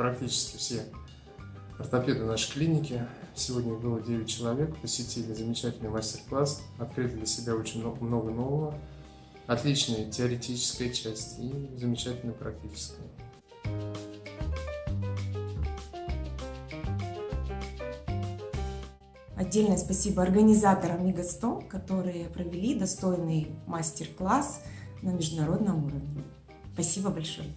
практически все ортопеды нашей клиники. Сегодня было 9 человек, посетили замечательный мастер-класс, открыли для себя очень много нового. Отличная теоретическая часть и замечательная практическая. Отдельное спасибо организаторам МИГА-100, которые провели достойный мастер-класс на международном уровне. Спасибо большое.